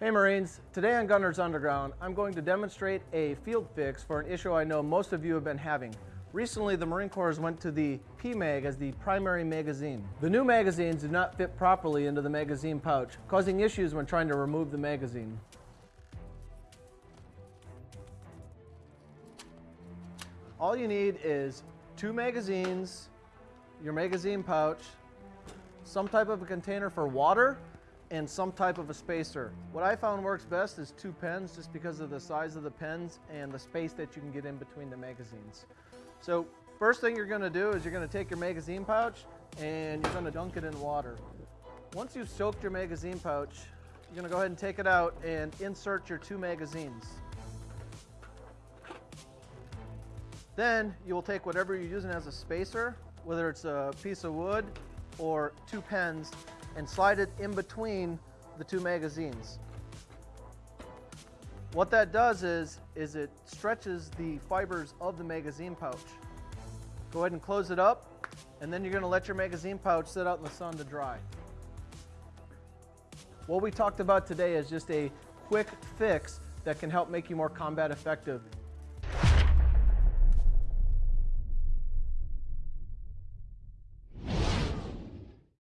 Hey Marines, today on Gunners Underground, I'm going to demonstrate a field fix for an issue I know most of you have been having. Recently, the Marine Corps went to the PMAG as the primary magazine. The new magazines do not fit properly into the magazine pouch, causing issues when trying to remove the magazine. All you need is two magazines, your magazine pouch, some type of a container for water, and some type of a spacer. What I found works best is two pens just because of the size of the pens and the space that you can get in between the magazines. So first thing you're gonna do is you're gonna take your magazine pouch and you're gonna dunk it in water. Once you've soaked your magazine pouch, you're gonna go ahead and take it out and insert your two magazines. Then you will take whatever you're using as a spacer, whether it's a piece of wood or two pens, and slide it in between the two magazines. What that does is, is it stretches the fibers of the magazine pouch. Go ahead and close it up, and then you're gonna let your magazine pouch sit out in the sun to dry. What we talked about today is just a quick fix that can help make you more combat effective